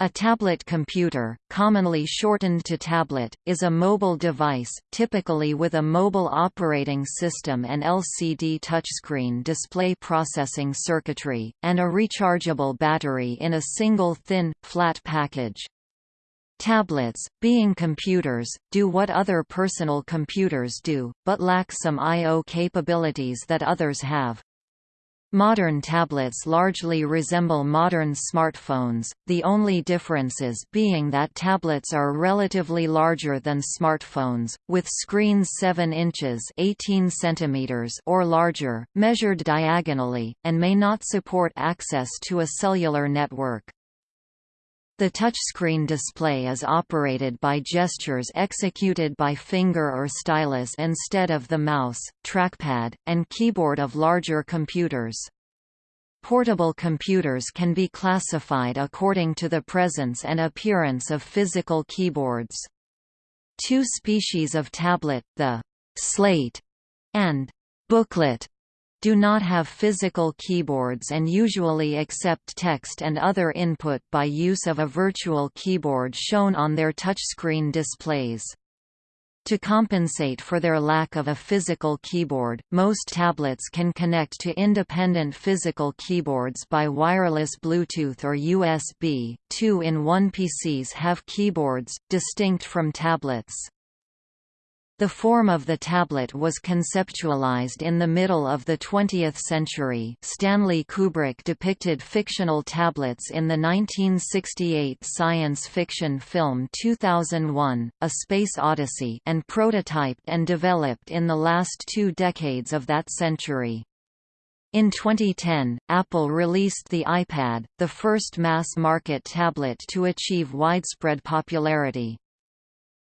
A tablet computer, commonly shortened to tablet, is a mobile device, typically with a mobile operating system and LCD touchscreen display processing circuitry, and a rechargeable battery in a single thin, flat package. Tablets, being computers, do what other personal computers do, but lack some I.O. capabilities that others have. Modern tablets largely resemble modern smartphones, the only differences being that tablets are relatively larger than smartphones, with screens 7 inches 18 centimeters or larger, measured diagonally, and may not support access to a cellular network. The touchscreen display is operated by gestures executed by finger or stylus instead of the mouse, trackpad, and keyboard of larger computers. Portable computers can be classified according to the presence and appearance of physical keyboards. Two species of tablet, the slate and booklet, do not have physical keyboards and usually accept text and other input by use of a virtual keyboard shown on their touchscreen displays. To compensate for their lack of a physical keyboard, most tablets can connect to independent physical keyboards by wireless Bluetooth or USB. Two-in-one PCs have keyboards, distinct from tablets. The form of the tablet was conceptualized in the middle of the 20th century Stanley Kubrick depicted fictional tablets in the 1968 science fiction film 2001, A Space Odyssey and prototyped and developed in the last two decades of that century. In 2010, Apple released the iPad, the first mass-market tablet to achieve widespread popularity.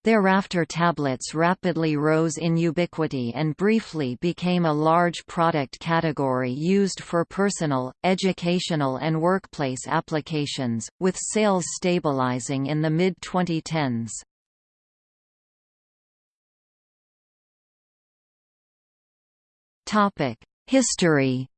Thereafter tablets rapidly rose in ubiquity and briefly became a large product category used for personal, educational and workplace applications, with sales stabilizing in the mid-2010s. History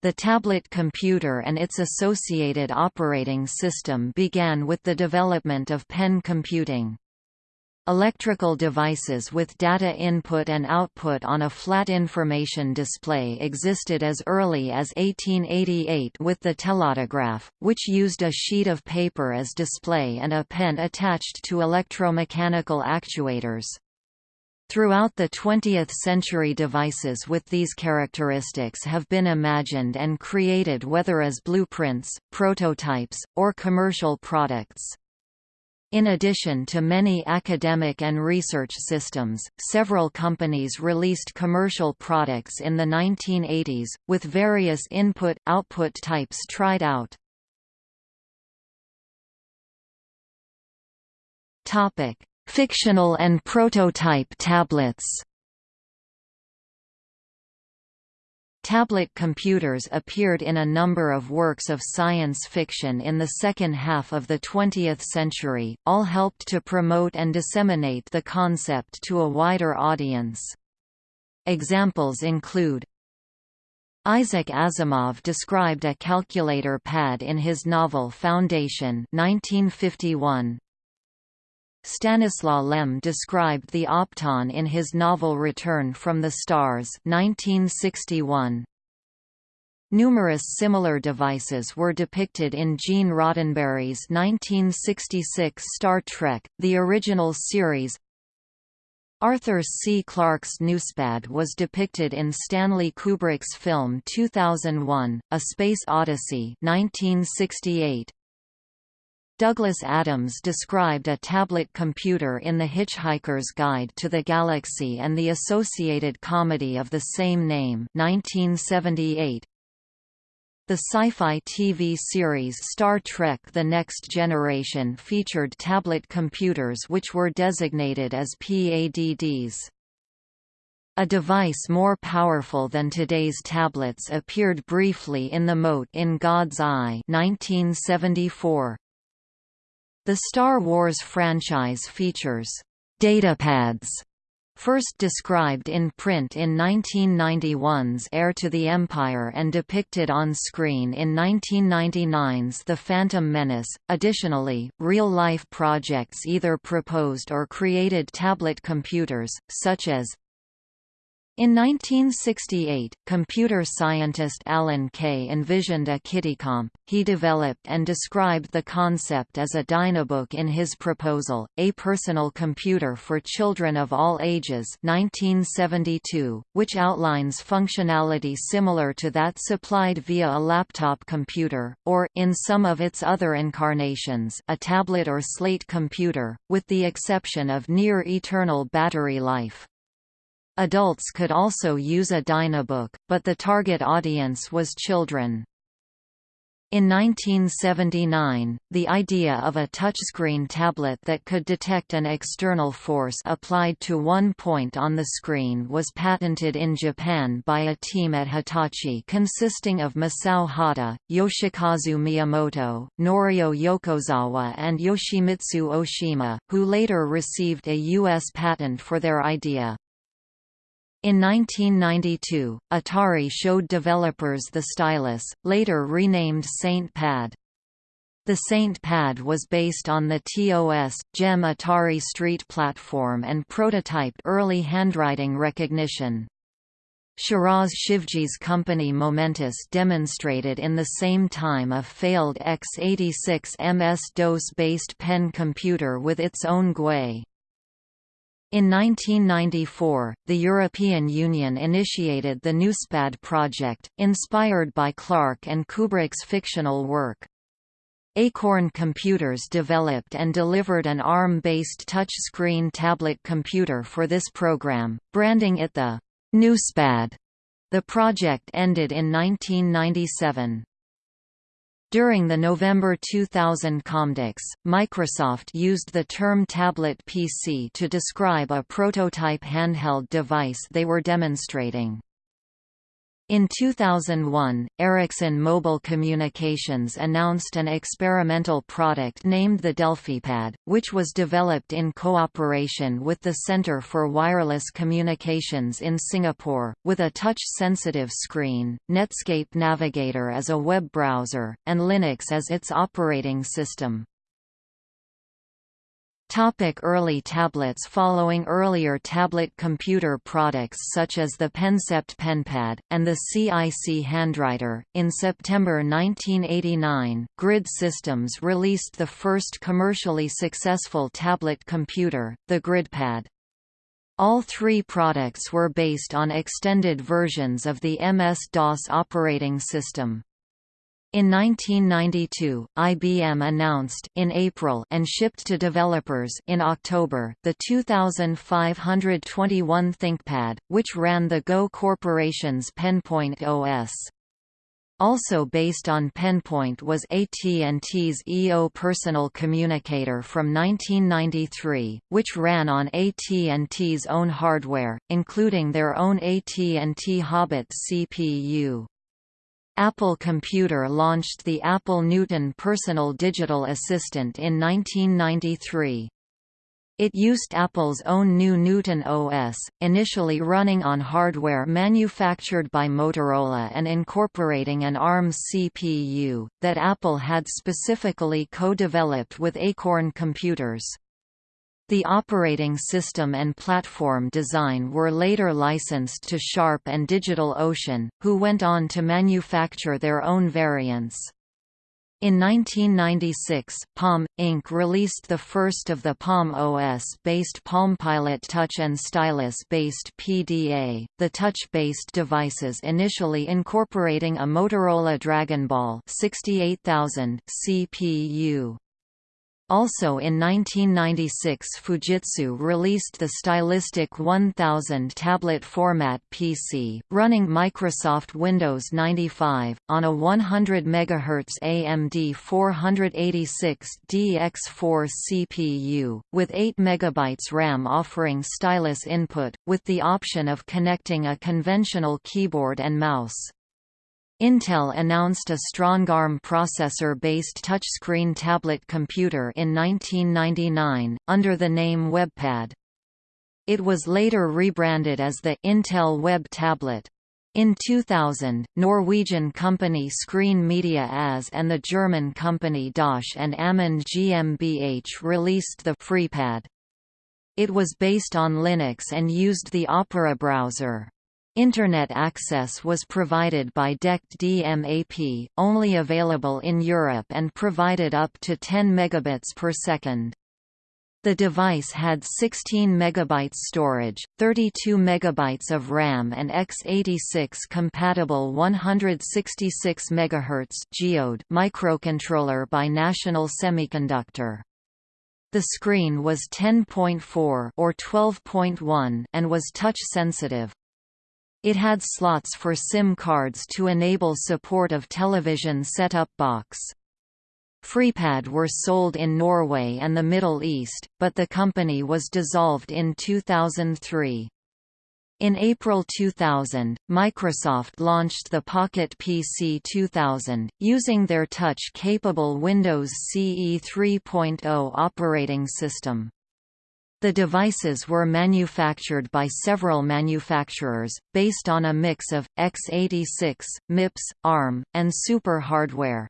The tablet computer and its associated operating system began with the development of pen computing. Electrical devices with data input and output on a flat information display existed as early as 1888 with the telautograph, which used a sheet of paper as display and a pen attached to electromechanical actuators. Throughout the 20th century devices with these characteristics have been imagined and created whether as blueprints, prototypes, or commercial products. In addition to many academic and research systems, several companies released commercial products in the 1980s, with various input-output types tried out. Topic: Fictional and prototype tablets Tablet computers appeared in a number of works of science fiction in the second half of the 20th century, all helped to promote and disseminate the concept to a wider audience. Examples include Isaac Asimov described a calculator pad in his novel Foundation 1951. Stanislaw Lem described the opton in his novel Return from the Stars 1961. Numerous similar devices were depicted in Gene Roddenberry's 1966 Star Trek, the original series. Arthur C. Clarke's Newspad was depicted in Stanley Kubrick's film 2001, A Space Odyssey 1968. Douglas Adams described a tablet computer in The Hitchhiker's Guide to the Galaxy and the associated comedy of the same name 1978. The sci-fi TV series Star Trek The Next Generation featured tablet computers which were designated as PADDs. A device more powerful than today's tablets appeared briefly in The Mote in God's Eye 1974. The Star Wars franchise features datapads First described in print in 1991's Heir to the Empire and depicted on screen in 1999's The Phantom Menace. Additionally, real-life projects either proposed or created tablet computers, such as in 1968, computer scientist Alan Kay envisioned a KiddiComp. He developed and described the concept as a Dynabook in his proposal, A Personal Computer for Children of All Ages 1972, which outlines functionality similar to that supplied via a laptop computer, or in some of its other incarnations a tablet or slate computer, with the exception of near-eternal battery life. Adults could also use a Dynabook, but the target audience was children. In 1979, the idea of a touchscreen tablet that could detect an external force applied to one point on the screen was patented in Japan by a team at Hitachi consisting of Masao Hata, Yoshikazu Miyamoto, Norio Yokozawa and Yoshimitsu Oshima, who later received a U.S. patent for their idea. In 1992, Atari showed developers the stylus, later renamed Saint Pad. The Saint Pad was based on the TOS, GEM Atari Street platform and prototyped early handwriting recognition. Shiraz Shivji's company Momentus demonstrated in the same time a failed x86 MS-DOS-based pen computer with its own GUI. In 1994, the European Union initiated the NewsPad project, inspired by Clarke and Kubrick's fictional work. Acorn Computers developed and delivered an ARM-based touch-screen tablet computer for this program, branding it the NewsPad. The project ended in 1997. During the November 2000 Comdex, Microsoft used the term tablet PC to describe a prototype handheld device they were demonstrating. In 2001, Ericsson Mobile Communications announced an experimental product named the DelphiPad, which was developed in cooperation with the Centre for Wireless Communications in Singapore, with a touch-sensitive screen, Netscape Navigator as a web browser, and Linux as its operating system. Topic early tablets Following earlier tablet computer products such as the Pencept PenPad, and the CIC Handwriter, in September 1989, Grid Systems released the first commercially successful tablet computer, the GridPad. All three products were based on extended versions of the MS-DOS operating system. In 1992, IBM announced in April and shipped to developers in October the 2521 ThinkPad, which ran the Go Corporation's PenPoint OS. Also based on PenPoint was AT&T's EO Personal Communicator from 1993, which ran on AT&T's own hardware, including their own AT&T Hobbit CPU. Apple Computer launched the Apple Newton Personal Digital Assistant in 1993. It used Apple's own new Newton OS, initially running on hardware manufactured by Motorola and incorporating an ARM CPU, that Apple had specifically co-developed with Acorn Computers. The operating system and platform design were later licensed to Sharp and DigitalOcean, who went on to manufacture their own variants. In 1996, Palm, Inc. released the first of the Palm OS-based PalmPilot Touch and Stylus-based PDA, the touch-based devices initially incorporating a Motorola DragonBall 68000 CPU. Also in 1996 Fujitsu released the Stylistic 1000 tablet format PC, running Microsoft Windows 95, on a 100 MHz AMD 486 DX4 CPU, with 8 MB RAM offering stylus input, with the option of connecting a conventional keyboard and mouse. Intel announced a StrongARM processor-based touchscreen tablet computer in 1999, under the name WebPad. It was later rebranded as the Intel Web Tablet. In 2000, Norwegian company Screen Media AS and the German company Dosch and Amund GmbH released the FreePad. It was based on Linux and used the Opera browser. Internet access was provided by DECT DMAP, only available in Europe and provided up to 10 megabits per second. The device had 16 MB storage, 32 MB of RAM and x86 compatible 166 MHz geode microcontroller by National Semiconductor. The screen was 10.4 or 12.1 and was touch sensitive. It had slots for SIM cards to enable support of television set-up box. FreePad were sold in Norway and the Middle East, but the company was dissolved in 2003. In April 2000, Microsoft launched the Pocket PC 2000, using their touch-capable Windows CE 3.0 operating system. The devices were manufactured by several manufacturers, based on a mix of, x86, MIPS, ARM, and Super hardware.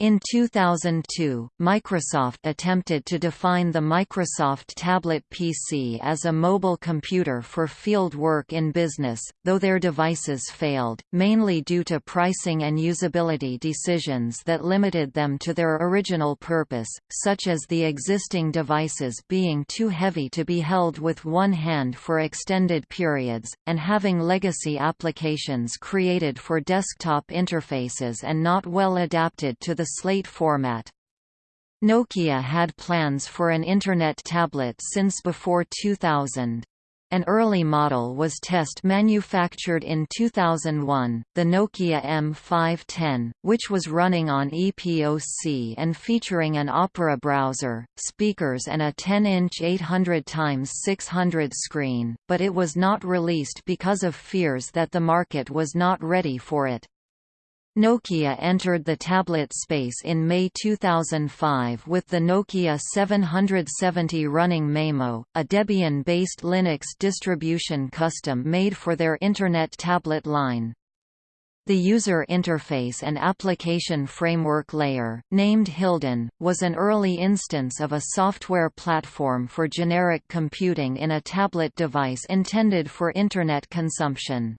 In 2002, Microsoft attempted to define the Microsoft Tablet PC as a mobile computer for field work in business, though their devices failed, mainly due to pricing and usability decisions that limited them to their original purpose, such as the existing devices being too heavy to be held with one hand for extended periods, and having legacy applications created for desktop interfaces and not well adapted to the slate format. Nokia had plans for an Internet tablet since before 2000. An early model was test manufactured in 2001, the Nokia M510, which was running on EPOC and featuring an Opera browser, speakers and a 10-inch 800x600 screen, but it was not released because of fears that the market was not ready for it. Nokia entered the tablet space in May 2005 with the Nokia 770 running Maemo, a Debian-based Linux distribution custom-made for their Internet tablet line. The user interface and application framework layer, named Hildon, was an early instance of a software platform for generic computing in a tablet device intended for Internet consumption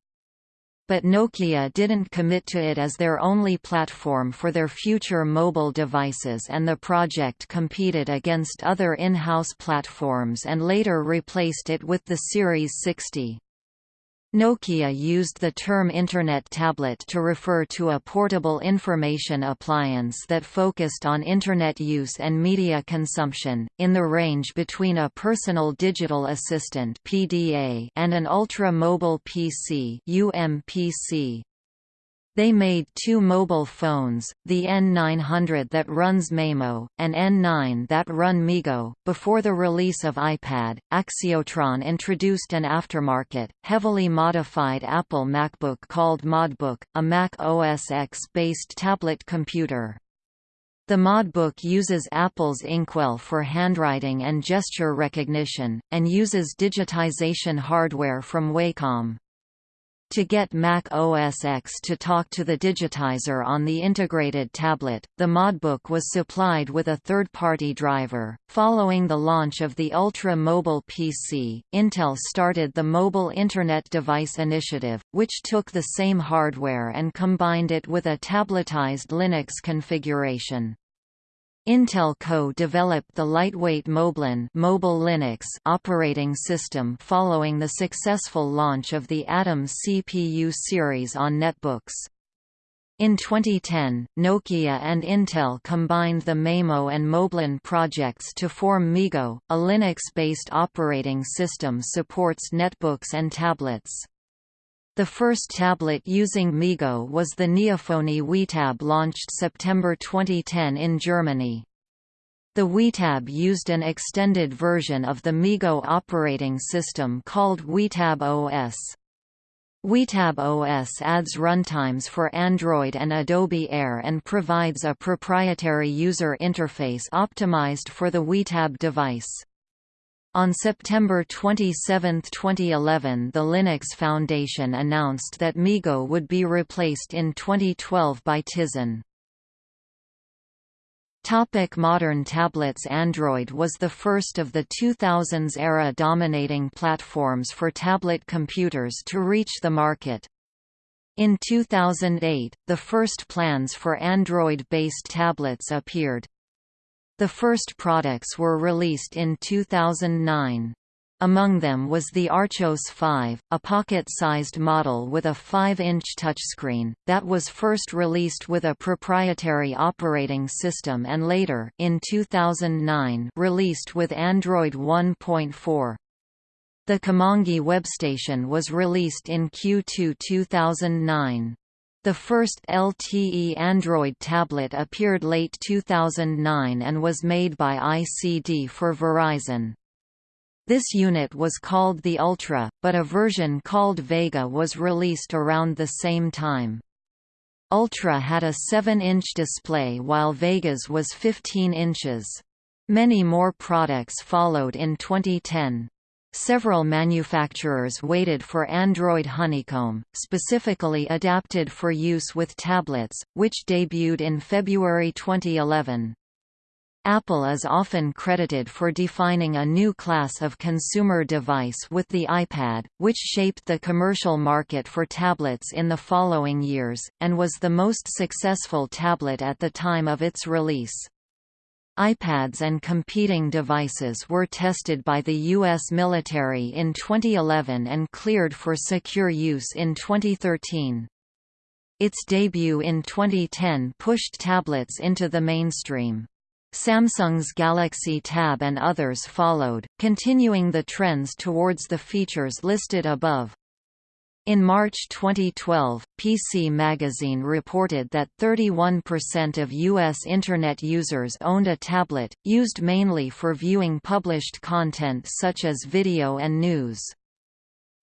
but Nokia didn't commit to it as their only platform for their future mobile devices and the project competed against other in-house platforms and later replaced it with the Series 60. Nokia used the term Internet tablet to refer to a portable information appliance that focused on Internet use and media consumption, in the range between a personal digital assistant and an ultra-mobile PC UMPC. They made two mobile phones, the N900 that runs Maemo, and N9 that run MeeGo. Before the release of iPad, Axiotron introduced an aftermarket, heavily modified Apple MacBook called Modbook, a Mac OS X-based tablet computer. The Modbook uses Apple's Inkwell for handwriting and gesture recognition, and uses digitization hardware from Wacom. To get Mac OS X to talk to the digitizer on the integrated tablet, the Modbook was supplied with a third-party driver. Following the launch of the Ultra Mobile PC, Intel started the Mobile Internet Device Initiative, which took the same hardware and combined it with a tabletized Linux configuration. Intel co-developed the lightweight Moblin mobile Linux operating system following the successful launch of the Atom CPU series on netbooks. In 2010, Nokia and Intel combined the Maemo and Moblin projects to form MeeGo, a Linux-based operating system supports netbooks and tablets. The first tablet using MeeGo was the Neofonie WeTab launched September 2010 in Germany. The WeTab used an extended version of the MeeGo operating system called WeTab OS. WeTab OS adds runtimes for Android and Adobe Air and provides a proprietary user interface optimized for the WeTab device. On September 27, 2011 the Linux Foundation announced that MeeGo would be replaced in 2012 by Tizen. Topic modern tablets Android was the first of the 2000s-era dominating platforms for tablet computers to reach the market. In 2008, the first plans for Android-based tablets appeared. The first products were released in 2009. Among them was the Archos 5, a pocket-sized model with a 5-inch touchscreen, that was first released with a proprietary operating system and later in 2009 released with Android 1.4. The Camangi webstation was released in Q2 2009. The first LTE Android tablet appeared late 2009 and was made by ICD for Verizon. This unit was called the Ultra, but a version called Vega was released around the same time. Ultra had a 7-inch display while Vega's was 15 inches. Many more products followed in 2010. Several manufacturers waited for Android Honeycomb, specifically adapted for use with tablets, which debuted in February 2011. Apple is often credited for defining a new class of consumer device with the iPad, which shaped the commercial market for tablets in the following years, and was the most successful tablet at the time of its release iPads and competing devices were tested by the U.S. military in 2011 and cleared for secure use in 2013. Its debut in 2010 pushed tablets into the mainstream. Samsung's Galaxy Tab and others followed, continuing the trends towards the features listed above. In March 2012, PC Magazine reported that 31% of U.S. Internet users owned a tablet, used mainly for viewing published content such as video and news.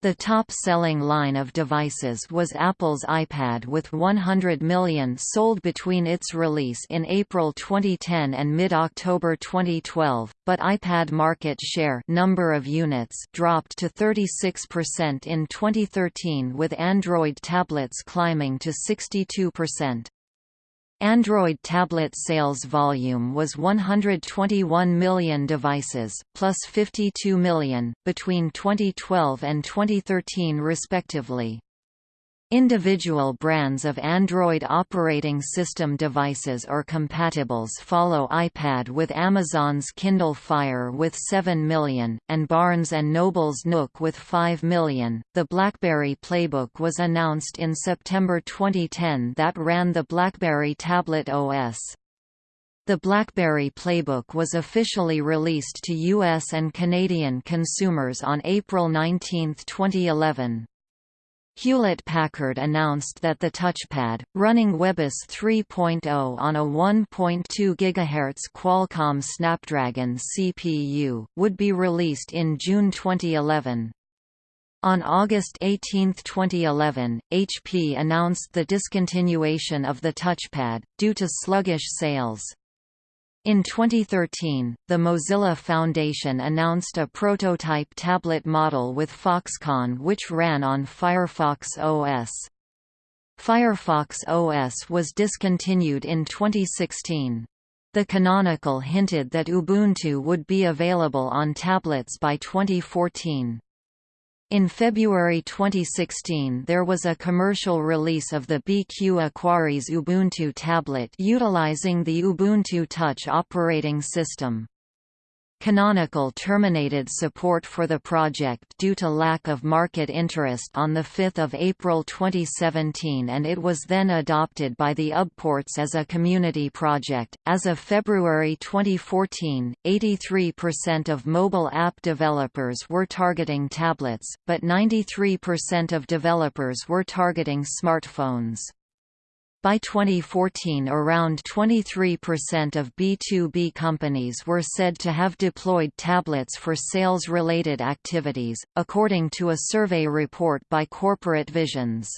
The top-selling line of devices was Apple's iPad with 100 million sold between its release in April 2010 and mid-October 2012, but iPad market share number of units dropped to 36% in 2013 with Android tablets climbing to 62%. Android tablet sales volume was 121 million devices, plus 52 million, between 2012 and 2013 respectively. Individual brands of Android operating system devices or compatibles follow iPad with Amazon's Kindle Fire with 7 million, and Barnes & Noble's Nook with 5 million. The BlackBerry Playbook was announced in September 2010 that ran the BlackBerry Tablet OS. The BlackBerry Playbook was officially released to US and Canadian consumers on April 19, 2011. Hewlett-Packard announced that the touchpad, running WebOS 3.0 on a 1.2 GHz Qualcomm Snapdragon CPU, would be released in June 2011. On August 18, 2011, HP announced the discontinuation of the touchpad, due to sluggish sales. In 2013, the Mozilla Foundation announced a prototype tablet model with Foxconn which ran on Firefox OS. Firefox OS was discontinued in 2016. The Canonical hinted that Ubuntu would be available on tablets by 2014. In February 2016 there was a commercial release of the BQ Aquaris Ubuntu tablet utilizing the Ubuntu Touch operating system. Canonical terminated support for the project due to lack of market interest on 5 April 2017 and it was then adopted by the UBports as a community project. As of February 2014, 83% of mobile app developers were targeting tablets, but 93% of developers were targeting smartphones. By 2014 around 23% of B2B companies were said to have deployed tablets for sales-related activities, according to a survey report by Corporate Visions.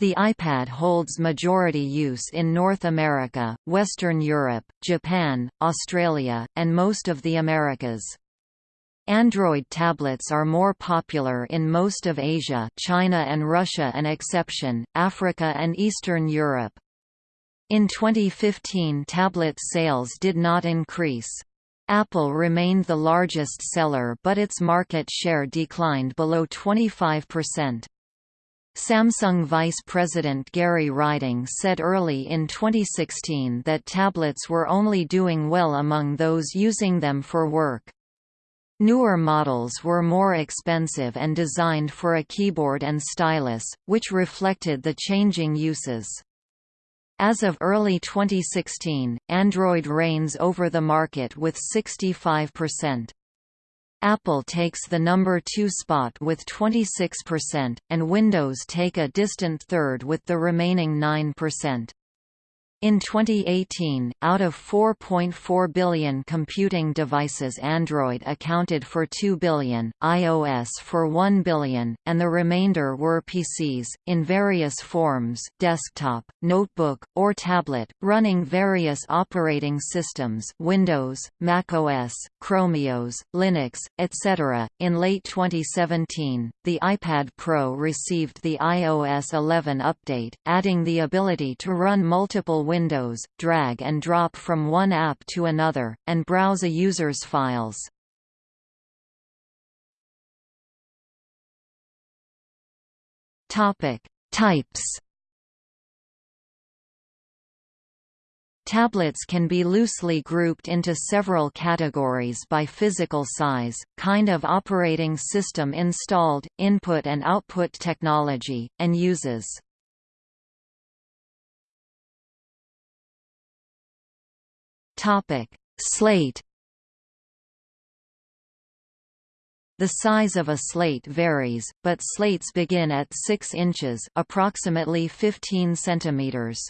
The iPad holds majority use in North America, Western Europe, Japan, Australia, and most of the Americas. Android tablets are more popular in most of Asia China and Russia an exception, Africa and Eastern Europe. In 2015 tablet sales did not increase. Apple remained the largest seller but its market share declined below 25%. Samsung Vice President Gary Riding said early in 2016 that tablets were only doing well among those using them for work. Newer models were more expensive and designed for a keyboard and stylus, which reflected the changing uses. As of early 2016, Android reigns over the market with 65%. Apple takes the number 2 spot with 26%, and Windows take a distant third with the remaining 9%. In 2018, out of 4.4 billion computing devices Android accounted for 2 billion, iOS for 1 billion, and the remainder were PCs, in various forms desktop, notebook, or tablet, running various operating systems Windows, macOS, Chromeos, Linux, etc. In late 2017, the iPad Pro received the iOS 11 update, adding the ability to run multiple Windows, drag and drop from one app to another, and browse a user's files. Types. Tablets can be loosely grouped into several categories by physical size, kind of operating system installed, input and output technology, and uses. Topic: Slate. The size of a slate varies, but slates begin at 6 inches, approximately 15 centimeters.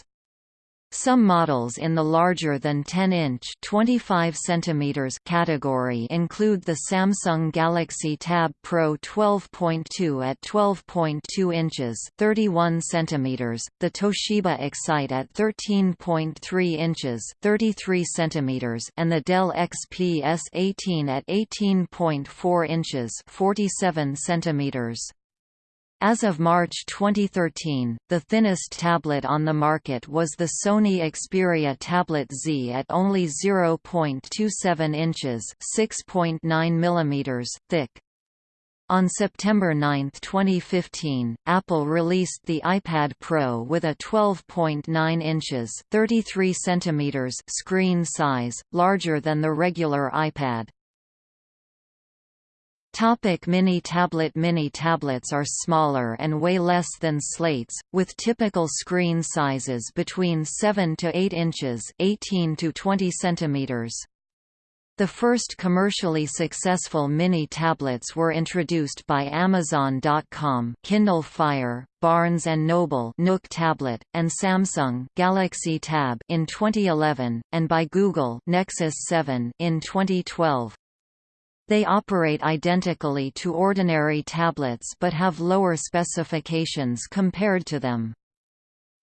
Some models in the larger than 10-inch (25 centimeters) category include the Samsung Galaxy Tab Pro 12.2 at 12.2 inches (31 centimeters), the Toshiba Excite at 13.3 inches (33 centimeters), and the Dell XPS 18 at 18.4 inches (47 centimeters). As of March 2013, the thinnest tablet on the market was the Sony Xperia Tablet Z at only 0.27 inches (6.9 mm) thick. On September 9, 2015, Apple released the iPad Pro with a 12.9 inches (33 cm) screen size, larger than the regular iPad. Topic mini tablet Mini tablets are smaller and weigh less than slates, with typical screen sizes between 7 to 8 inches 18 to 20 centimeters. The first commercially successful mini tablets were introduced by Amazon.com, Kindle Fire, Barnes & Noble Nook Tablet, and Samsung Galaxy Tab in 2011, and by Google Nexus 7 in 2012. They operate identically to ordinary tablets but have lower specifications compared to them.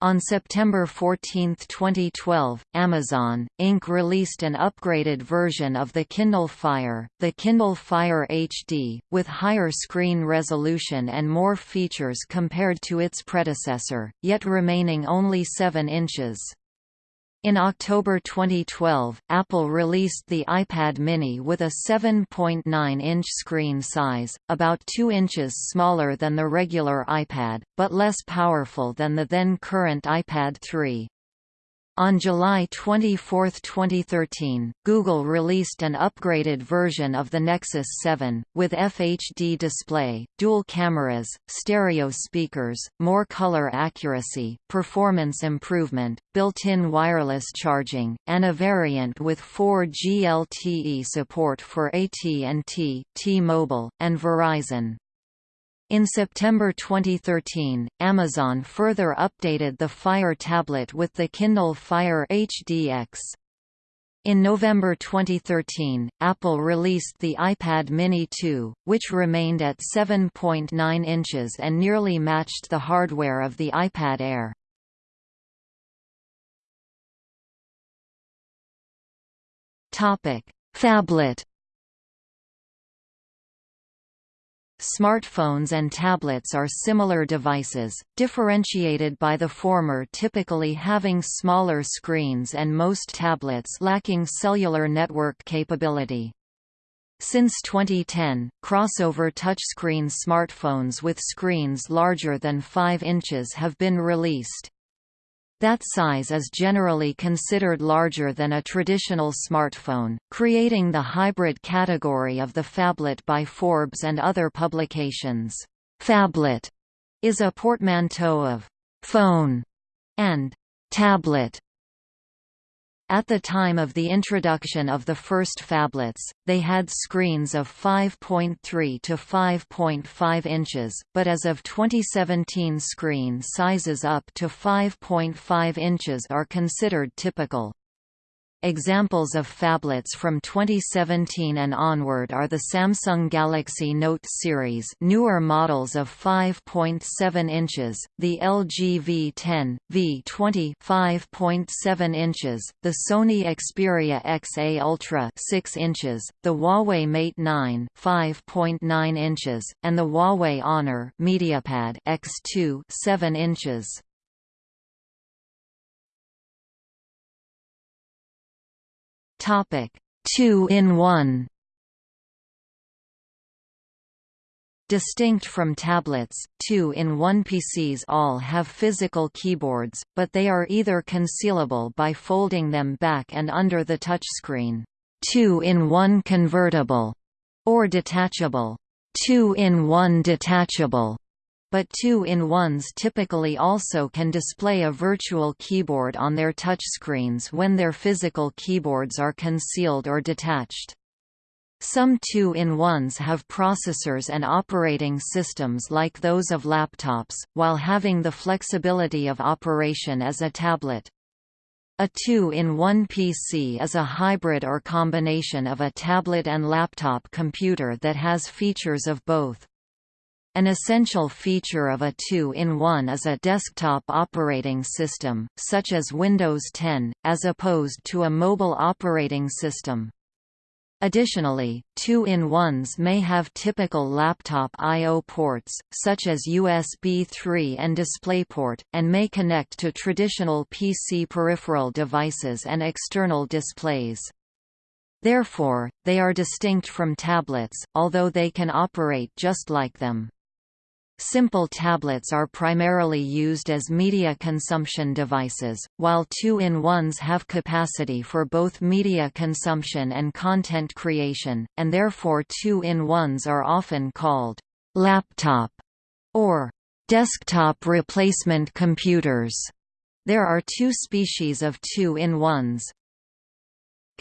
On September 14, 2012, Amazon, Inc. released an upgraded version of the Kindle Fire, the Kindle Fire HD, with higher screen resolution and more features compared to its predecessor, yet remaining only 7 inches. In October 2012, Apple released the iPad mini with a 7.9-inch screen size, about 2 inches smaller than the regular iPad, but less powerful than the then current iPad 3. On July 24, 2013, Google released an upgraded version of the Nexus 7, with FHD display, dual cameras, stereo speakers, more color accuracy, performance improvement, built-in wireless charging, and a variant with 4G LTE support for AT&T, T-Mobile, and Verizon. In September 2013, Amazon further updated the Fire tablet with the Kindle Fire HDX. In November 2013, Apple released the iPad Mini 2, which remained at 7.9 inches and nearly matched the hardware of the iPad Air. Phablet Smartphones and tablets are similar devices, differentiated by the former typically having smaller screens and most tablets lacking cellular network capability. Since 2010, crossover touchscreen smartphones with screens larger than 5 inches have been released. That size is generally considered larger than a traditional smartphone, creating the hybrid category of the phablet by Forbes and other publications. Phablet is a portmanteau of phone and tablet at the time of the introduction of the first phablets, they had screens of 5.3 to 5.5 inches, but as of 2017 screen sizes up to 5.5 inches are considered typical. Examples of phablets from 2017 and onward are the Samsung Galaxy Note series newer models of 5.7 inches, the LG V10, V20 5.7 inches, the Sony Xperia XA Ultra 6 inches, the Huawei Mate 9 5.9 inches, and the Huawei Honor MediaPad X2 7 inches. Topic: 2 in 1. Distinct from tablets, 2-in-1 PCs all have physical keyboards, but they are either concealable by folding them back and under the touchscreen, 2-in-1 convertible, or detachable, 2-in-1 detachable but two-in-ones typically also can display a virtual keyboard on their touchscreens when their physical keyboards are concealed or detached. Some two-in-ones have processors and operating systems like those of laptops, while having the flexibility of operation as a tablet. A two-in-one PC is a hybrid or combination of a tablet and laptop computer that has features of both. An essential feature of a two-in-one is a desktop operating system, such as Windows 10, as opposed to a mobile operating system. Additionally, two-in-ones may have typical laptop I.O. ports, such as USB 3 and DisplayPort, and may connect to traditional PC peripheral devices and external displays. Therefore, they are distinct from tablets, although they can operate just like them. Simple tablets are primarily used as media consumption devices, while two-in-ones have capacity for both media consumption and content creation, and therefore two-in-ones are often called laptop or desktop replacement computers. There are two species of two-in-ones,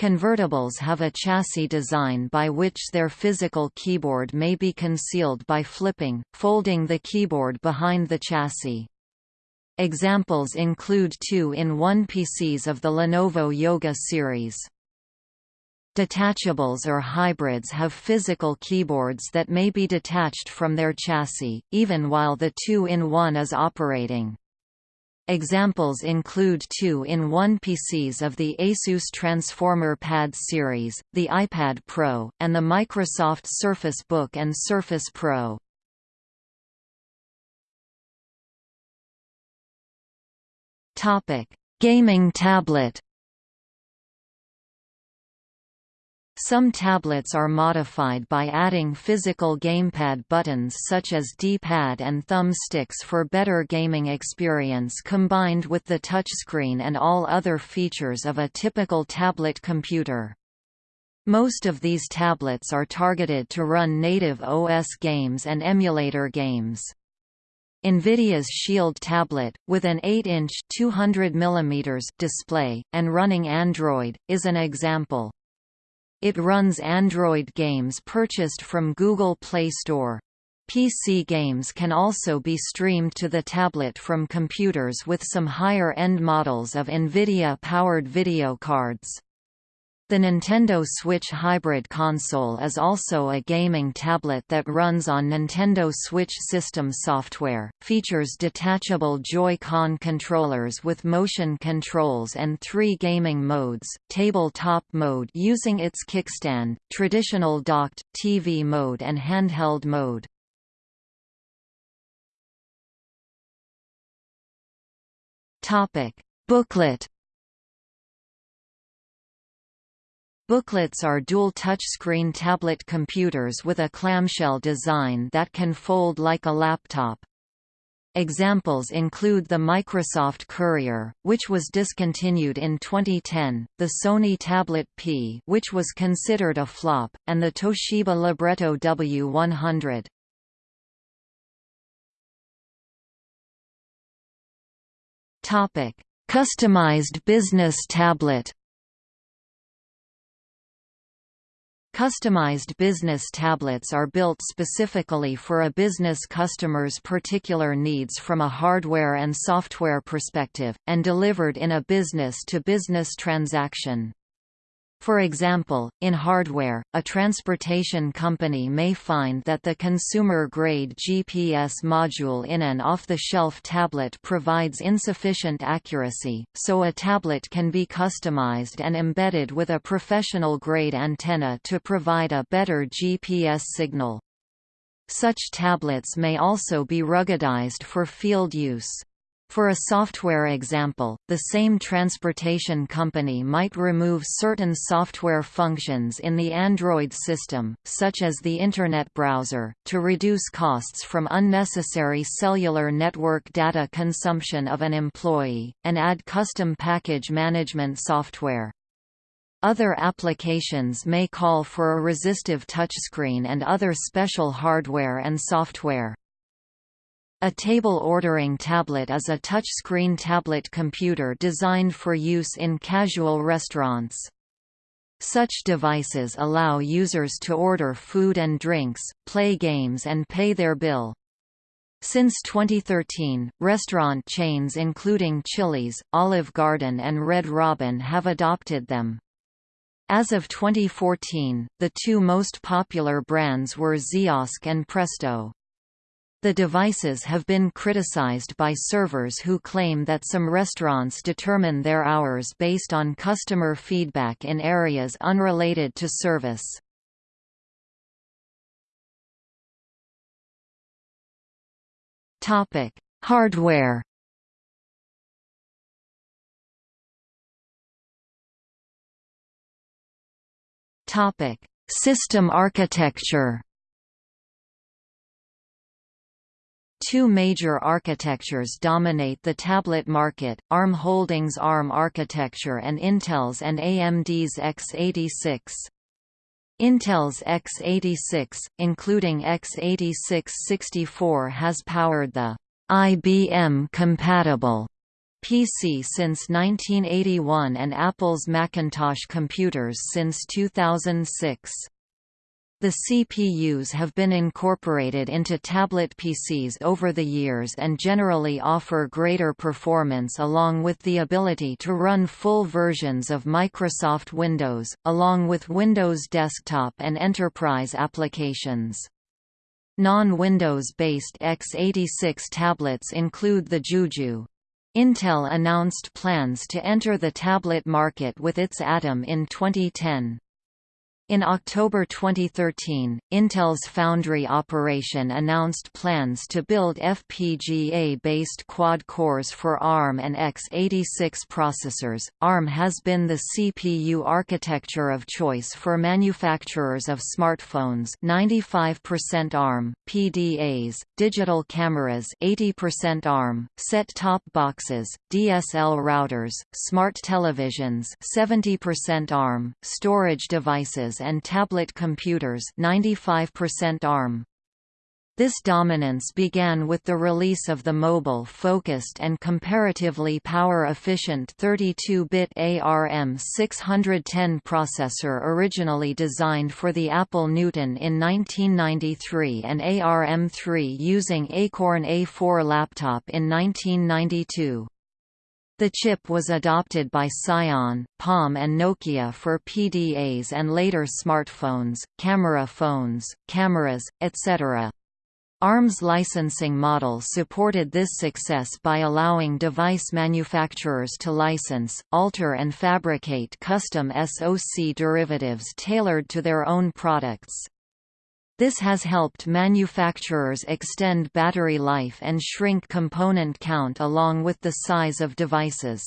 Convertibles have a chassis design by which their physical keyboard may be concealed by flipping, folding the keyboard behind the chassis. Examples include two-in-one PCs of the Lenovo Yoga series. Detachables or hybrids have physical keyboards that may be detached from their chassis, even while the two-in-one is operating. Examples include two-in-one PCs of the Asus Transformer Pad series, the iPad Pro, and the Microsoft Surface Book and Surface Pro. Gaming tablet Some tablets are modified by adding physical gamepad buttons such as D-pad and thumbsticks for better gaming experience combined with the touchscreen and all other features of a typical tablet computer. Most of these tablets are targeted to run native OS games and emulator games. NVIDIA's Shield tablet, with an 8-inch display, and running Android, is an example. It runs Android games purchased from Google Play Store. PC games can also be streamed to the tablet from computers with some higher-end models of NVIDIA-powered video cards. The Nintendo Switch Hybrid console is also a gaming tablet that runs on Nintendo Switch system software, features detachable Joy-Con controllers with motion controls and three gaming modes, tabletop mode using its kickstand, traditional docked, TV mode and handheld mode. Booklet Booklets are dual touchscreen tablet computers with a clamshell design that can fold like a laptop. Examples include the Microsoft Courier, which was discontinued in 2010, the Sony Tablet P which was considered a flop, and the Toshiba Libretto W100. Customized business tablet Customized business tablets are built specifically for a business customer's particular needs from a hardware and software perspective, and delivered in a business-to-business -business transaction. For example, in hardware, a transportation company may find that the consumer-grade GPS module in an off-the-shelf tablet provides insufficient accuracy, so a tablet can be customized and embedded with a professional-grade antenna to provide a better GPS signal. Such tablets may also be ruggedized for field use. For a software example, the same transportation company might remove certain software functions in the Android system, such as the Internet browser, to reduce costs from unnecessary cellular network data consumption of an employee, and add custom package management software. Other applications may call for a resistive touchscreen and other special hardware and software. A table ordering tablet is a touchscreen tablet computer designed for use in casual restaurants. Such devices allow users to order food and drinks, play games and pay their bill. Since 2013, restaurant chains including Chili's, Olive Garden and Red Robin have adopted them. As of 2014, the two most popular brands were Ziosk and Presto. The devices have been criticized by servers who claim that some restaurants determine their hours based on customer feedback in areas unrelated to service. Topic: Hardware. Topic: System architecture. Two major architectures dominate the tablet market, ARM Holdings' ARM architecture and Intel's and AMD's x86. Intel's x86, including x86-64 has powered the IBM-compatible PC since 1981 and Apple's Macintosh computers since 2006. The CPUs have been incorporated into tablet PCs over the years and generally offer greater performance along with the ability to run full versions of Microsoft Windows, along with Windows Desktop and Enterprise applications. Non-Windows-based x86 tablets include the JooJoo. Intel announced plans to enter the tablet market with its Atom in 2010. In October 2013, Intel's foundry operation announced plans to build FPGA-based quad cores for ARM and x86 processors. ARM has been the CPU architecture of choice for manufacturers of smartphones, 95% ARM, PDAs, digital cameras, 80% ARM, set-top boxes, DSL routers, smart televisions, 70% ARM, storage devices and tablet computers 95% ARM. This dominance began with the release of the mobile-focused and comparatively power-efficient 32-bit ARM610 processor originally designed for the Apple Newton in 1993 and ARM3 using Acorn A4 laptop in 1992. The chip was adopted by Psion, Palm and Nokia for PDAs and later smartphones, camera phones, cameras, etc. ARM's licensing model supported this success by allowing device manufacturers to license, alter and fabricate custom SoC derivatives tailored to their own products. This has helped manufacturers extend battery life and shrink component count along with the size of devices.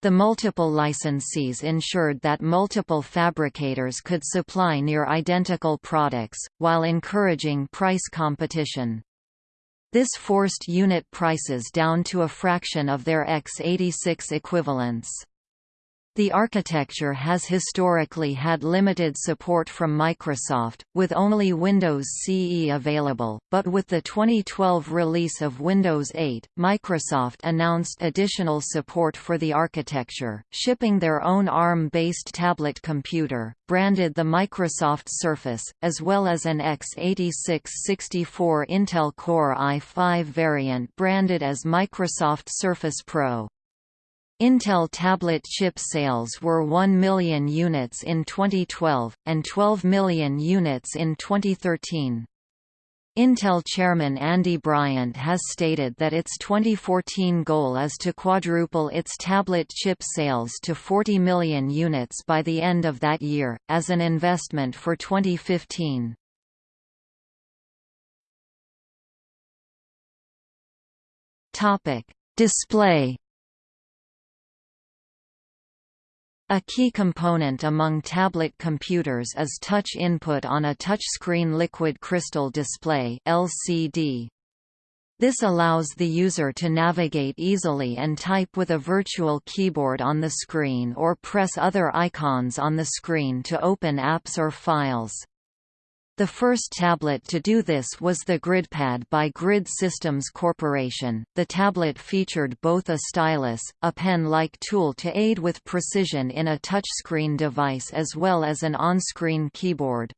The multiple licensees ensured that multiple fabricators could supply near identical products, while encouraging price competition. This forced unit prices down to a fraction of their x86 equivalents. The architecture has historically had limited support from Microsoft, with only Windows CE available, but with the 2012 release of Windows 8, Microsoft announced additional support for the architecture, shipping their own ARM-based tablet computer, branded the Microsoft Surface, as well as an x86-64 Intel Core i5 variant branded as Microsoft Surface Pro. Intel tablet chip sales were 1 million units in 2012, and 12 million units in 2013. Intel chairman Andy Bryant has stated that its 2014 goal is to quadruple its tablet chip sales to 40 million units by the end of that year, as an investment for 2015. Display A key component among tablet computers is touch input on a touchscreen liquid crystal display LCD. This allows the user to navigate easily and type with a virtual keyboard on the screen or press other icons on the screen to open apps or files. The first tablet to do this was the GridPad by Grid Systems Corporation. The tablet featured both a stylus, a pen-like tool to aid with precision in a touchscreen device as well as an on-screen keyboard.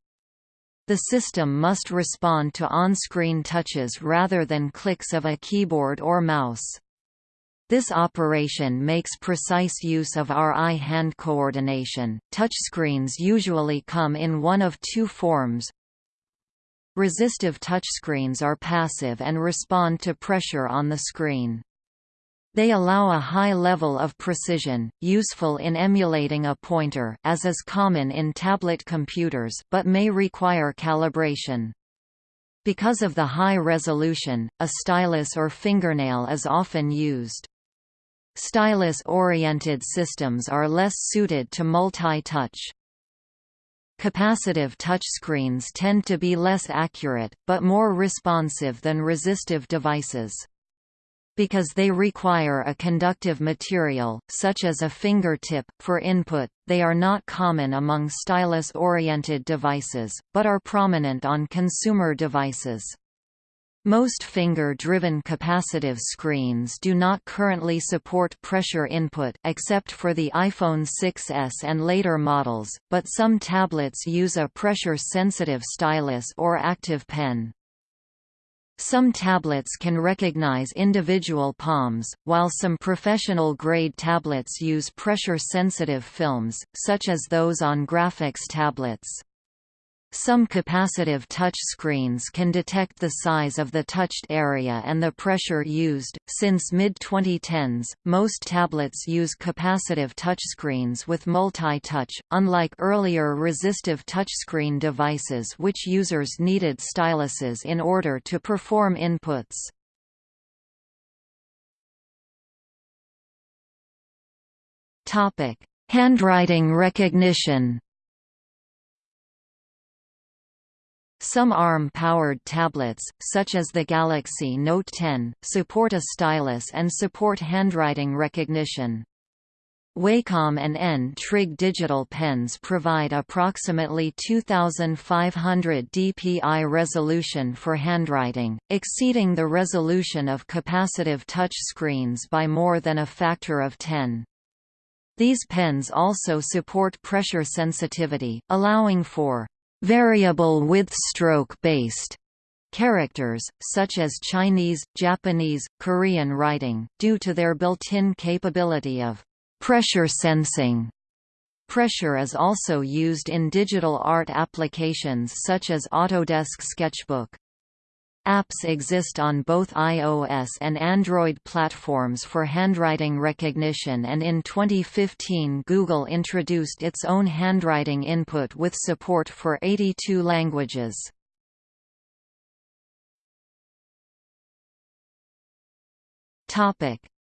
The system must respond to on-screen touches rather than clicks of a keyboard or mouse. This operation makes precise use of our eye-hand coordination. Touchscreens usually come in one of two forms, Resistive touchscreens are passive and respond to pressure on the screen. They allow a high level of precision, useful in emulating a pointer as is common in tablet computers but may require calibration. Because of the high resolution, a stylus or fingernail is often used. Stylus-oriented systems are less suited to multi-touch. Capacitive touchscreens tend to be less accurate, but more responsive than resistive devices. Because they require a conductive material, such as a fingertip, for input, they are not common among stylus-oriented devices, but are prominent on consumer devices. Most finger-driven capacitive screens do not currently support pressure input except for the iPhone 6s and later models, but some tablets use a pressure-sensitive stylus or active pen. Some tablets can recognize individual palms, while some professional-grade tablets use pressure-sensitive films, such as those on graphics tablets. Some capacitive touch screens can detect the size of the touched area and the pressure used. Since mid 2010s, most tablets use capacitive touchscreens with multi touch, unlike earlier resistive touchscreen devices which users needed styluses in order to perform inputs. Handwriting recognition Some ARM-powered tablets, such as the Galaxy Note 10, support a stylus and support handwriting recognition. Wacom and N-Trig digital pens provide approximately 2500 dpi resolution for handwriting, exceeding the resolution of capacitive touch screens by more than a factor of 10. These pens also support pressure sensitivity, allowing for variable width stroke-based characters, such as Chinese, Japanese, Korean writing, due to their built-in capability of pressure sensing. Pressure is also used in digital art applications such as Autodesk Sketchbook. Apps exist on both iOS and Android platforms for handwriting recognition and in 2015 Google introduced its own handwriting input with support for 82 languages.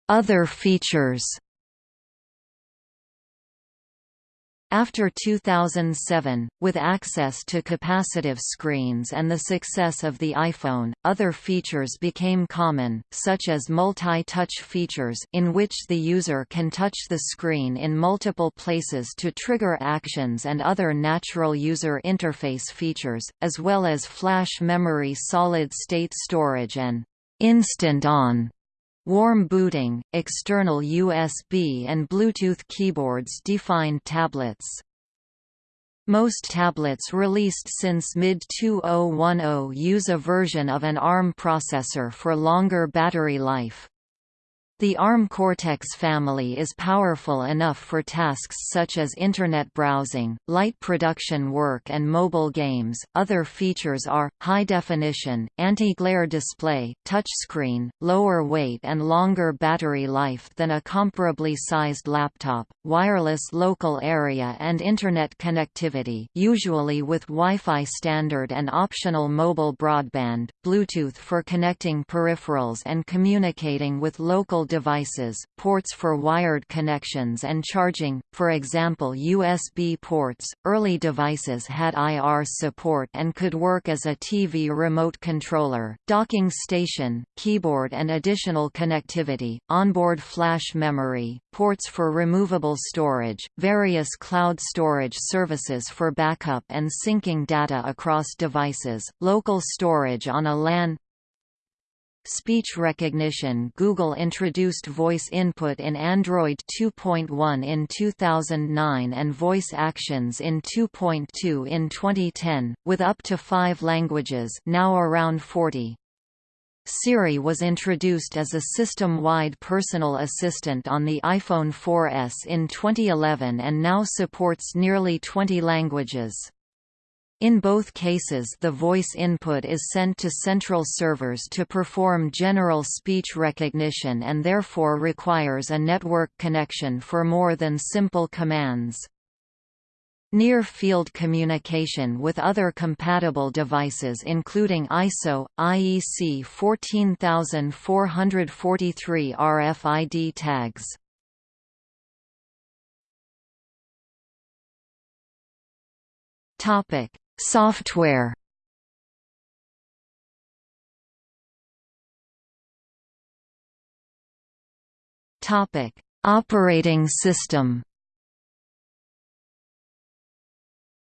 Other features After 2007, with access to capacitive screens and the success of the iPhone, other features became common, such as multi-touch features in which the user can touch the screen in multiple places to trigger actions and other natural user interface features, as well as flash memory solid-state storage and instant on Warm booting, external USB and Bluetooth keyboards defined tablets. Most tablets released since mid-2010 use a version of an ARM processor for longer battery life. The ARM Cortex family is powerful enough for tasks such as Internet browsing, light production work, and mobile games. Other features are high definition, anti glare display, touchscreen, lower weight, and longer battery life than a comparably sized laptop, wireless local area, and Internet connectivity, usually with Wi Fi standard and optional mobile broadband, Bluetooth for connecting peripherals and communicating with local devices, ports for wired connections and charging, for example USB ports. Early devices had IR support and could work as a TV remote controller, docking station, keyboard and additional connectivity, onboard flash memory, ports for removable storage, various cloud storage services for backup and syncing data across devices, local storage on a LAN Speech recognition Google introduced voice input in Android 2.1 in 2009 and voice actions in 2.2 in 2010, with up to five languages now around 40. Siri was introduced as a system-wide personal assistant on the iPhone 4S in 2011 and now supports nearly 20 languages. In both cases the voice input is sent to central servers to perform general speech recognition and therefore requires a network connection for more than simple commands. Near-field communication with other compatible devices including ISO, IEC 14443 RFID tags. Topic: Software Topic: Operating system.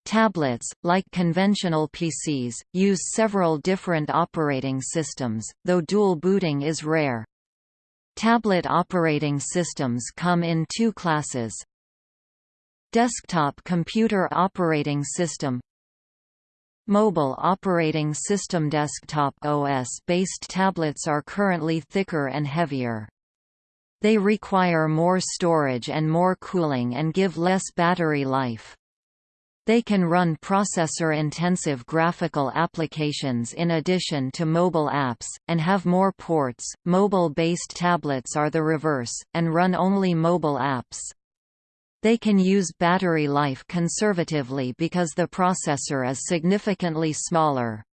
Tablets, like conventional PCs, use several different operating systems, though dual booting is rare. Tablet operating systems come in two classes. Desktop computer operating system Mobile operating system desktop OS-based tablets are currently thicker and heavier. They require more storage and more cooling and give less battery life. They can run processor-intensive graphical applications in addition to mobile apps, and have more ports. Mobile-based tablets are the reverse, and run only mobile apps. They can use battery life conservatively because the processor is significantly smaller.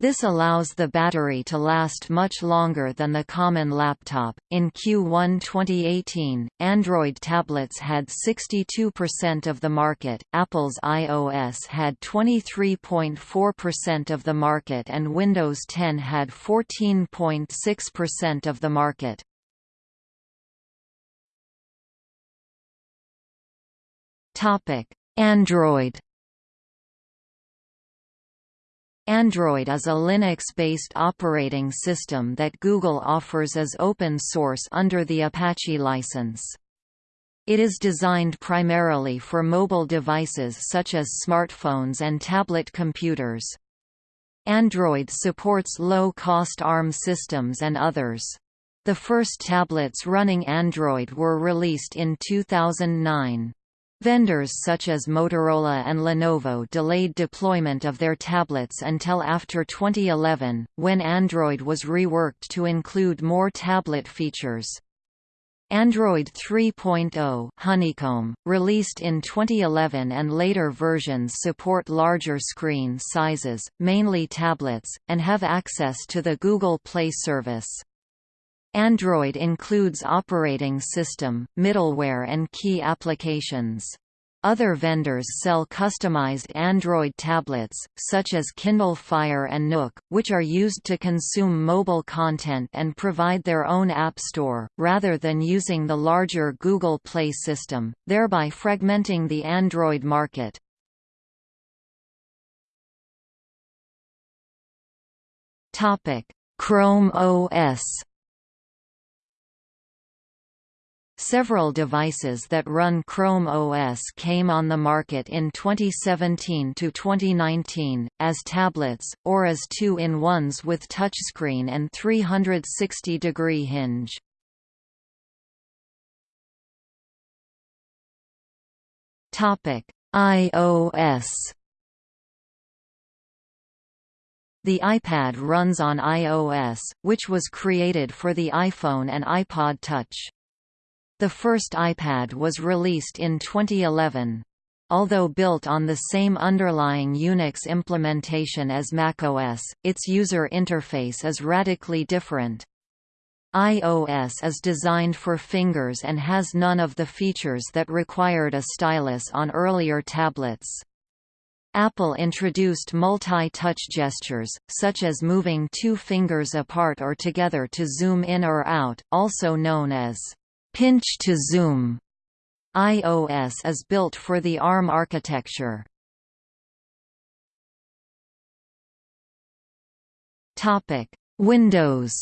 This allows the battery to last much longer than the common laptop. In Q1 2018, Android tablets had 62% of the market, Apple's iOS had 23.4% of the market, and Windows 10 had 14.6% of the market. Android. Android is a Linux-based operating system that Google offers as open source under the Apache license. It is designed primarily for mobile devices such as smartphones and tablet computers. Android supports low-cost ARM systems and others. The first tablets running Android were released in 2009. Vendors such as Motorola and Lenovo delayed deployment of their tablets until after 2011, when Android was reworked to include more tablet features. Android 3.0 Honeycomb, released in 2011 and later versions support larger screen sizes, mainly tablets, and have access to the Google Play service. Android includes operating system, middleware and key applications. Other vendors sell customized Android tablets, such as Kindle Fire and Nook, which are used to consume mobile content and provide their own app store, rather than using the larger Google Play system, thereby fragmenting the Android market. Chrome OS Several devices that run Chrome OS came on the market in 2017 to 2019, as tablets, or as two-in-ones with touchscreen and 360-degree hinge. iOS The iPad runs on iOS, which was created for the iPhone and iPod Touch. The first iPad was released in 2011. Although built on the same underlying Unix implementation as macOS, its user interface is radically different. iOS is designed for fingers and has none of the features that required a stylus on earlier tablets. Apple introduced multi-touch gestures, such as moving two fingers apart or together to zoom in or out, also known as Pinch to zoom iOS is built for the ARM architecture. Topic: Windows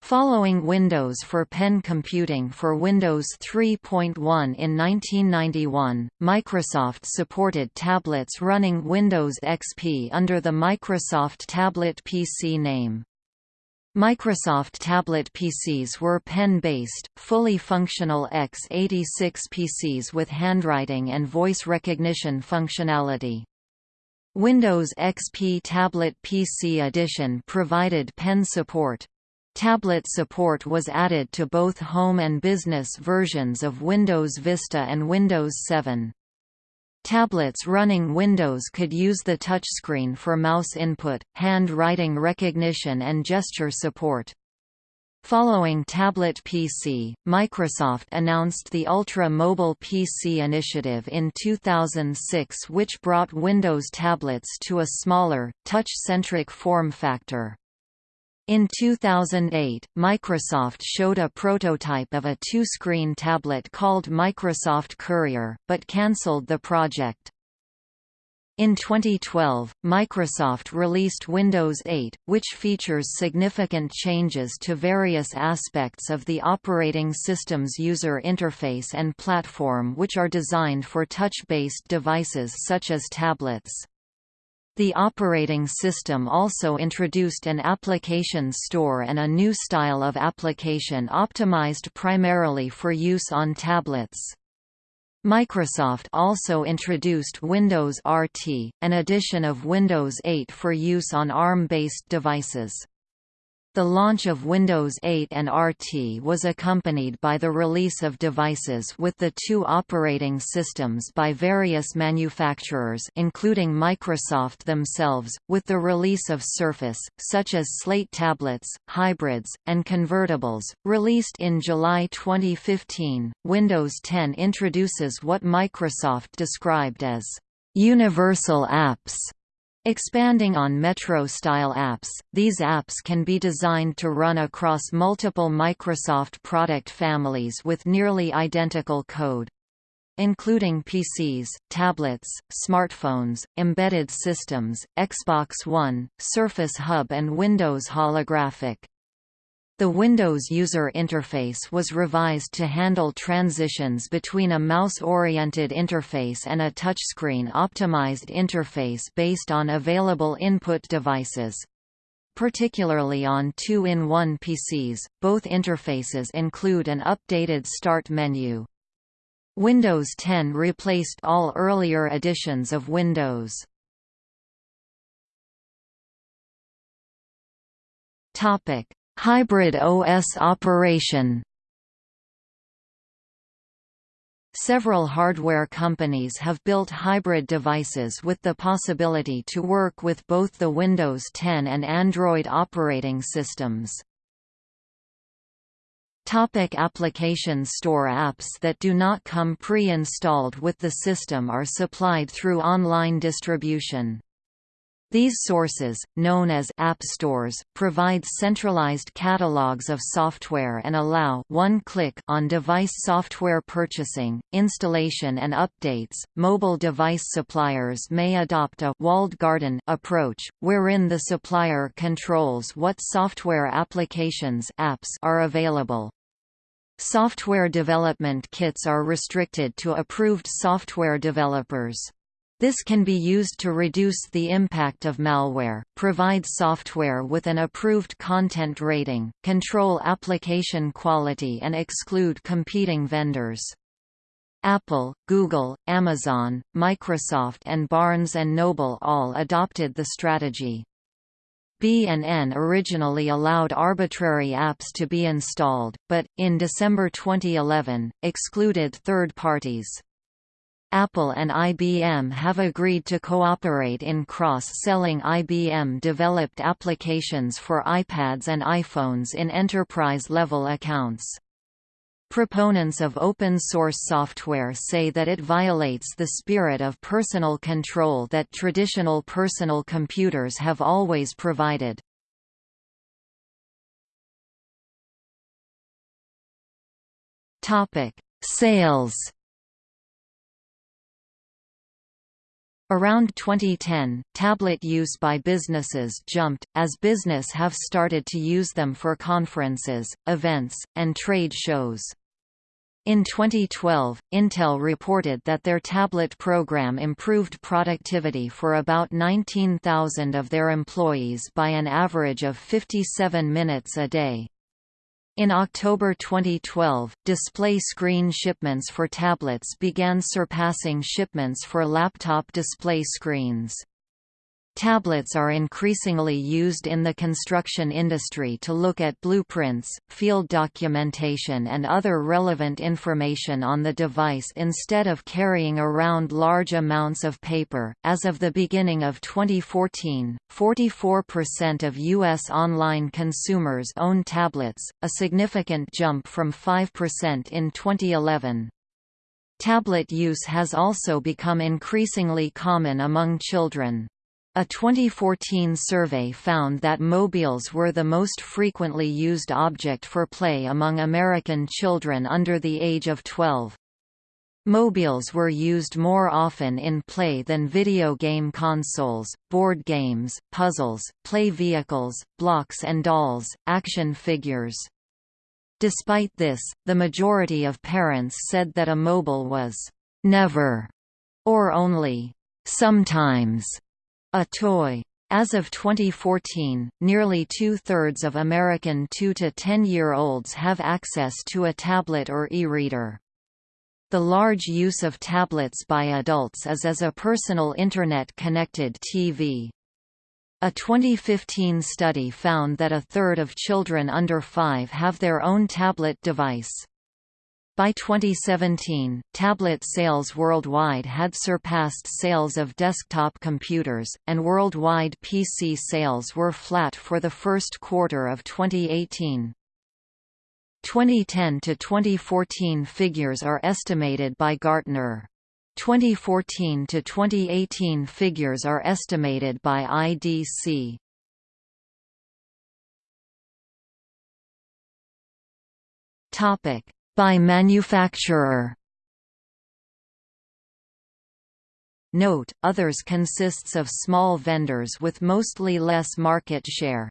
Following Windows for Pen Computing for Windows 3.1 in 1991, Microsoft supported tablets running Windows XP under the Microsoft Tablet PC name. Microsoft tablet PCs were pen-based, fully functional x86 PCs with handwriting and voice recognition functionality. Windows XP Tablet PC Edition provided pen support. Tablet support was added to both home and business versions of Windows Vista and Windows 7. Tablets running Windows could use the touchscreen for mouse input, handwriting recognition and gesture support. Following Tablet PC, Microsoft announced the Ultra Mobile PC initiative in 2006 which brought Windows tablets to a smaller, touch-centric form factor. In 2008, Microsoft showed a prototype of a two-screen tablet called Microsoft Courier, but cancelled the project. In 2012, Microsoft released Windows 8, which features significant changes to various aspects of the operating system's user interface and platform which are designed for touch-based devices such as tablets. The operating system also introduced an application store and a new style of application optimized primarily for use on tablets. Microsoft also introduced Windows RT, an edition of Windows 8 for use on ARM-based devices. The launch of Windows 8 and RT was accompanied by the release of devices with the two operating systems by various manufacturers including Microsoft themselves, with the release of Surface, such as Slate tablets, hybrids, and convertibles. Released in July 2015, Windows 10 introduces what Microsoft described as universal apps Expanding on Metro-style apps, these apps can be designed to run across multiple Microsoft product families with nearly identical code including PCs, tablets, smartphones, embedded systems, Xbox One, Surface Hub and Windows Holographic. The Windows user interface was revised to handle transitions between a mouse-oriented interface and a touchscreen optimized interface based on available input devices. particularly on 2-in-1 PCs. Both interfaces include an updated Start menu. Windows 10 replaced all earlier editions of Windows. Topic: Hybrid OS operation. Several hardware companies have built hybrid devices with the possibility to work with both the Windows 10 and Android operating systems. Topic application store Apps that do not come pre-installed with the system are supplied through online distribution. These sources, known as app stores, provide centralized catalogs of software and allow one-click on-device software purchasing, installation and updates. Mobile device suppliers may adopt a walled garden approach, wherein the supplier controls what software applications apps are available. Software development kits are restricted to approved software developers. This can be used to reduce the impact of malware, provide software with an approved content rating, control application quality and exclude competing vendors. Apple, Google, Amazon, Microsoft and Barnes & Noble all adopted the strategy. B&N originally allowed arbitrary apps to be installed, but, in December 2011, excluded third parties. Apple and IBM have agreed to cooperate in cross-selling IBM-developed applications for iPads and iPhones in enterprise-level accounts. Proponents of open-source software say that it violates the spirit of personal control that traditional personal computers have always provided. Sales Around 2010, tablet use by businesses jumped, as business have started to use them for conferences, events, and trade shows. In 2012, Intel reported that their tablet program improved productivity for about 19,000 of their employees by an average of 57 minutes a day. In October 2012, display screen shipments for tablets began surpassing shipments for laptop display screens. Tablets are increasingly used in the construction industry to look at blueprints, field documentation and other relevant information on the device instead of carrying around large amounts of paper. As of the beginning of 2014, 44% of U.S. online consumers own tablets, a significant jump from 5% in 2011. Tablet use has also become increasingly common among children. A 2014 survey found that mobiles were the most frequently used object for play among American children under the age of 12. Mobiles were used more often in play than video game consoles, board games, puzzles, play vehicles, blocks and dolls, action figures. Despite this, the majority of parents said that a mobile was never or only sometimes a toy. As of 2014, nearly two-thirds of American 2 to 10-year-olds have access to a tablet or e-reader. The large use of tablets by adults is as a personal Internet-connected TV. A 2015 study found that a third of children under 5 have their own tablet device. By 2017, tablet sales worldwide had surpassed sales of desktop computers, and worldwide PC sales were flat for the first quarter of 2018. 2010 to 2014 figures are estimated by Gartner. 2014 to 2018 figures are estimated by IDC. Topic: by manufacturer Note, others consists of small vendors with mostly less market share.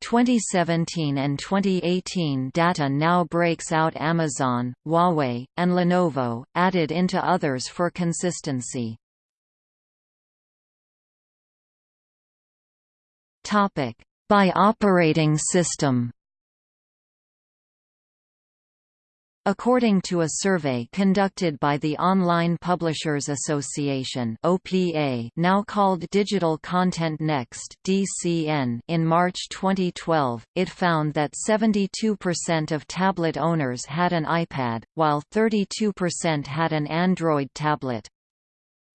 2017 and 2018 data now breaks out Amazon, Huawei, and Lenovo, added into others for consistency. By operating system According to a survey conducted by the Online Publishers Association (OPA), now called Digital Content Next (DCN), in March 2012, it found that 72% of tablet owners had an iPad, while 32% had an Android tablet.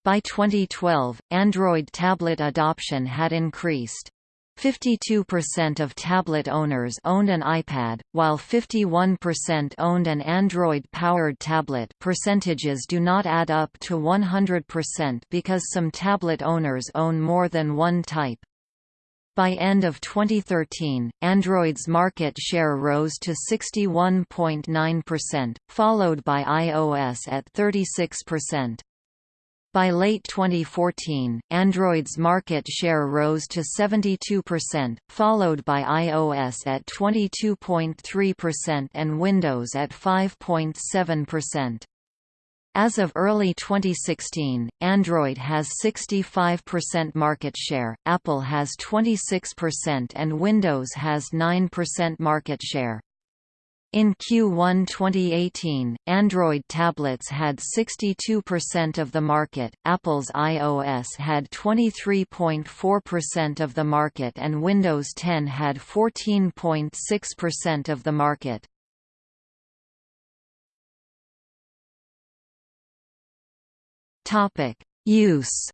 By 2012, Android tablet adoption had increased. 52% of tablet owners owned an iPad, while 51% owned an Android-powered tablet percentages do not add up to 100% because some tablet owners own more than one type. By end of 2013, Android's market share rose to 61.9%, followed by iOS at 36%. By late 2014, Android's market share rose to 72%, followed by iOS at 22.3% and Windows at 5.7%. As of early 2016, Android has 65% market share, Apple has 26% and Windows has 9% market share. In Q1 2018, Android tablets had 62% of the market, Apple's iOS had 23.4% of the market and Windows 10 had 14.6% of the market. Use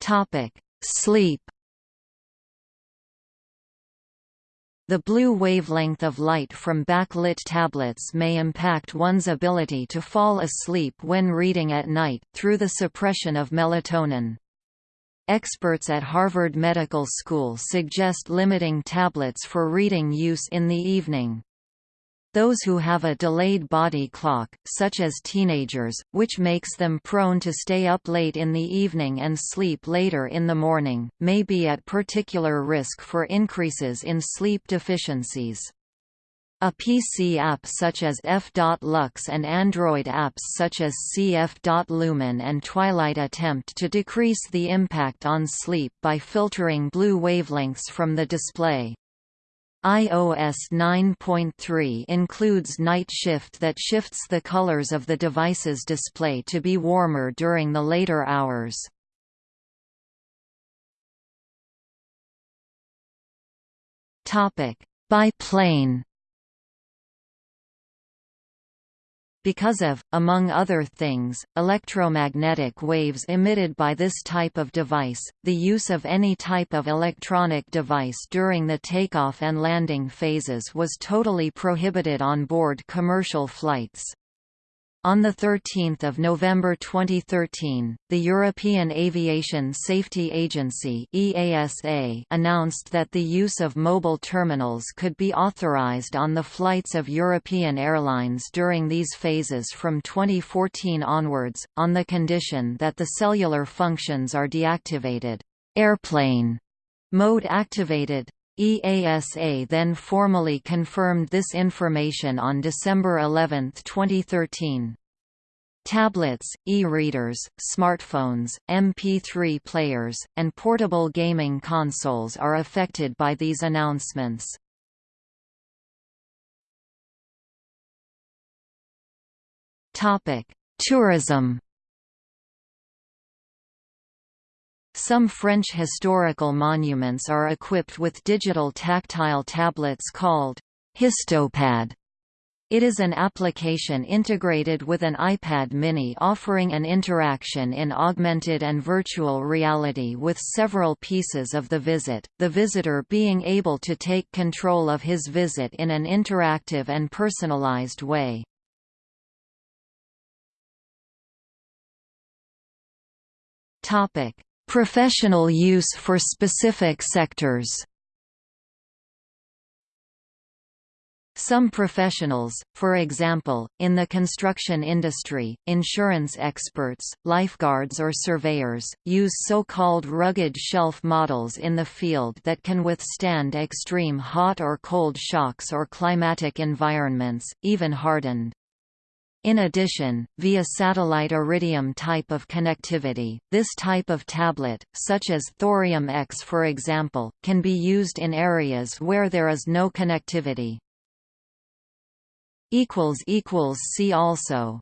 Topic Sleep The blue wavelength of light from backlit tablets may impact one's ability to fall asleep when reading at night, through the suppression of melatonin. Experts at Harvard Medical School suggest limiting tablets for reading use in the evening. Those who have a delayed body clock, such as teenagers, which makes them prone to stay up late in the evening and sleep later in the morning, may be at particular risk for increases in sleep deficiencies. A PC app such as F.Lux and Android apps such as CF.Lumen and Twilight attempt to decrease the impact on sleep by filtering blue wavelengths from the display iOS 9.3 includes Night Shift that shifts the colors of the device's display to be warmer during the later hours. Biplane Because of, among other things, electromagnetic waves emitted by this type of device, the use of any type of electronic device during the takeoff and landing phases was totally prohibited on board commercial flights. On 13 November 2013, the European Aviation Safety Agency EASA announced that the use of mobile terminals could be authorized on the flights of European airlines during these phases from 2014 onwards, on the condition that the cellular functions are deactivated. Airplane mode activated. EASA then formally confirmed this information on December 11, 2013. Tablets, e-readers, smartphones, MP3 players, and portable gaming consoles are affected by these announcements. Tourism Some French historical monuments are equipped with digital tactile tablets called Histopad. It is an application integrated with an iPad mini offering an interaction in augmented and virtual reality with several pieces of the visit, the visitor being able to take control of his visit in an interactive and personalized way. Topic: Professional use for specific sectors Some professionals, for example, in the construction industry, insurance experts, lifeguards or surveyors, use so-called rugged shelf models in the field that can withstand extreme hot or cold shocks or climatic environments, even hardened. In addition, via satellite iridium type of connectivity, this type of tablet, such as Thorium X for example, can be used in areas where there is no connectivity. See also